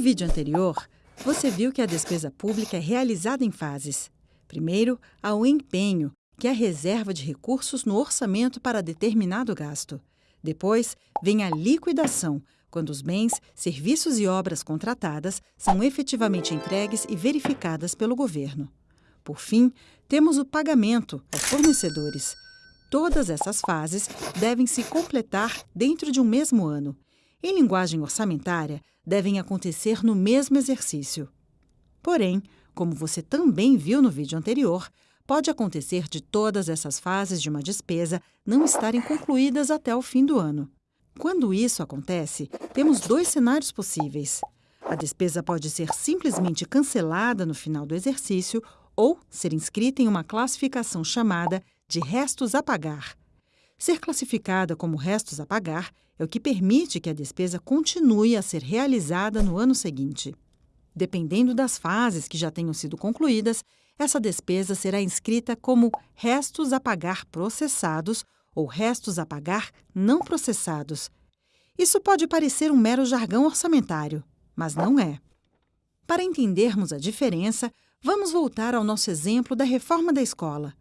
vídeo anterior, você viu que a despesa pública é realizada em fases. Primeiro, há o empenho, que é a reserva de recursos no orçamento para determinado gasto. Depois, vem a liquidação, quando os bens, serviços e obras contratadas são efetivamente entregues e verificadas pelo governo. Por fim, temos o pagamento aos fornecedores. Todas essas fases devem se completar dentro de um mesmo ano. Em linguagem orçamentária, devem acontecer no mesmo exercício. Porém, como você também viu no vídeo anterior, pode acontecer de todas essas fases de uma despesa não estarem concluídas até o fim do ano. Quando isso acontece, temos dois cenários possíveis. A despesa pode ser simplesmente cancelada no final do exercício ou ser inscrita em uma classificação chamada de restos a pagar. Ser classificada como restos a pagar é o que permite que a despesa continue a ser realizada no ano seguinte. Dependendo das fases que já tenham sido concluídas, essa despesa será inscrita como restos a pagar processados ou restos a pagar não processados. Isso pode parecer um mero jargão orçamentário, mas não é. Para entendermos a diferença, vamos voltar ao nosso exemplo da reforma da escola.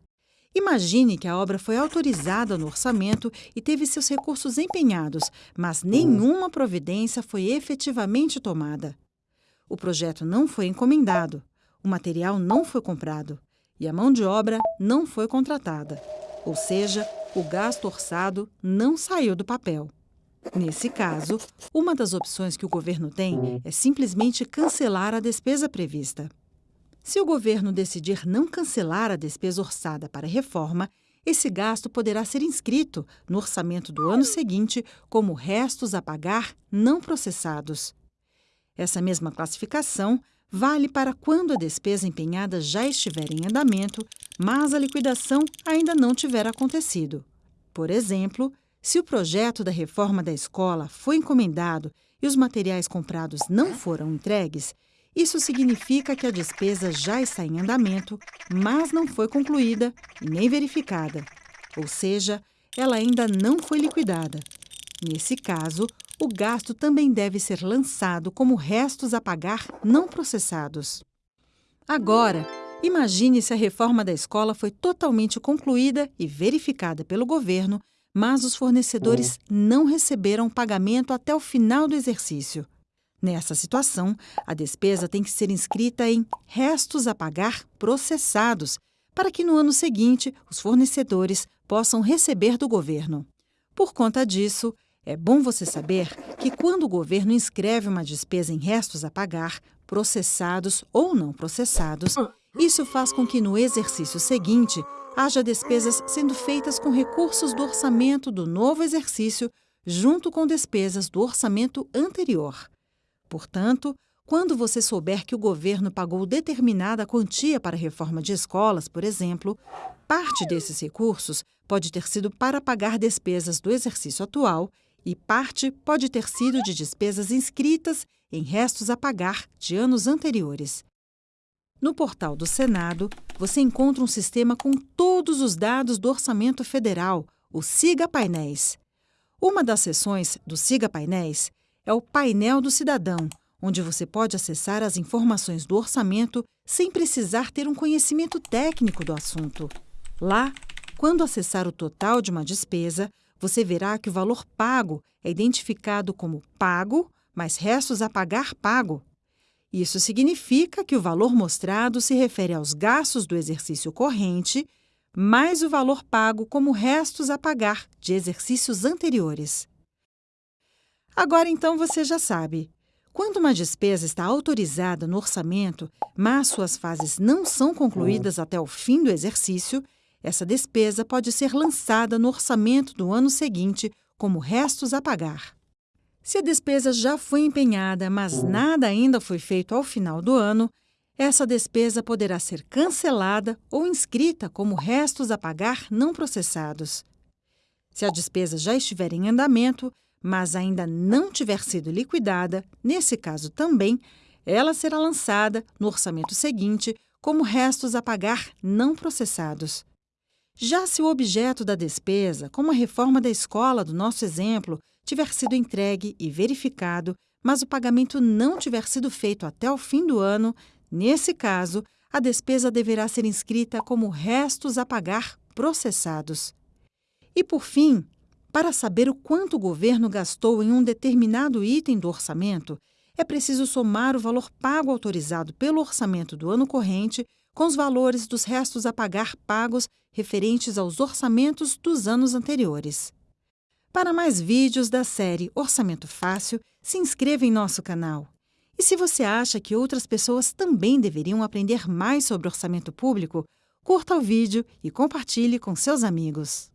Imagine que a obra foi autorizada no orçamento e teve seus recursos empenhados, mas nenhuma providência foi efetivamente tomada. O projeto não foi encomendado, o material não foi comprado e a mão de obra não foi contratada. Ou seja, o gasto orçado não saiu do papel. Nesse caso, uma das opções que o governo tem é simplesmente cancelar a despesa prevista. Se o governo decidir não cancelar a despesa orçada para a reforma, esse gasto poderá ser inscrito no orçamento do ano seguinte como restos a pagar não processados. Essa mesma classificação vale para quando a despesa empenhada já estiver em andamento, mas a liquidação ainda não tiver acontecido. Por exemplo, se o projeto da reforma da escola foi encomendado e os materiais comprados não foram entregues, isso significa que a despesa já está em andamento, mas não foi concluída nem verificada. Ou seja, ela ainda não foi liquidada. Nesse caso, o gasto também deve ser lançado como restos a pagar não processados. Agora, imagine se a reforma da escola foi totalmente concluída e verificada pelo governo, mas os fornecedores não receberam pagamento até o final do exercício. Nessa situação, a despesa tem que ser inscrita em restos a pagar processados, para que no ano seguinte os fornecedores possam receber do governo. Por conta disso, é bom você saber que quando o governo inscreve uma despesa em restos a pagar, processados ou não processados, isso faz com que no exercício seguinte haja despesas sendo feitas com recursos do orçamento do novo exercício, junto com despesas do orçamento anterior. Portanto, quando você souber que o governo pagou determinada quantia para a reforma de escolas, por exemplo, parte desses recursos pode ter sido para pagar despesas do exercício atual e parte pode ter sido de despesas inscritas em restos a pagar de anos anteriores. No portal do Senado, você encontra um sistema com todos os dados do Orçamento Federal, o SIGA Painéis. Uma das seções do SIGA Painéis é o Painel do Cidadão, onde você pode acessar as informações do orçamento sem precisar ter um conhecimento técnico do assunto. Lá, quando acessar o total de uma despesa, você verá que o valor pago é identificado como pago mais restos a pagar pago. Isso significa que o valor mostrado se refere aos gastos do exercício corrente mais o valor pago como restos a pagar de exercícios anteriores. Agora, então, você já sabe. Quando uma despesa está autorizada no orçamento, mas suas fases não são concluídas até o fim do exercício, essa despesa pode ser lançada no orçamento do ano seguinte como restos a pagar. Se a despesa já foi empenhada, mas nada ainda foi feito ao final do ano, essa despesa poderá ser cancelada ou inscrita como restos a pagar não processados. Se a despesa já estiver em andamento, mas ainda não tiver sido liquidada, nesse caso também, ela será lançada no orçamento seguinte como restos a pagar não processados. Já se o objeto da despesa, como a reforma da escola do nosso exemplo, tiver sido entregue e verificado, mas o pagamento não tiver sido feito até o fim do ano, nesse caso, a despesa deverá ser inscrita como restos a pagar processados. E, por fim, para saber o quanto o governo gastou em um determinado item do orçamento, é preciso somar o valor pago autorizado pelo orçamento do ano corrente com os valores dos restos a pagar pagos referentes aos orçamentos dos anos anteriores. Para mais vídeos da série Orçamento Fácil, se inscreva em nosso canal. E se você acha que outras pessoas também deveriam aprender mais sobre orçamento público, curta o vídeo e compartilhe com seus amigos.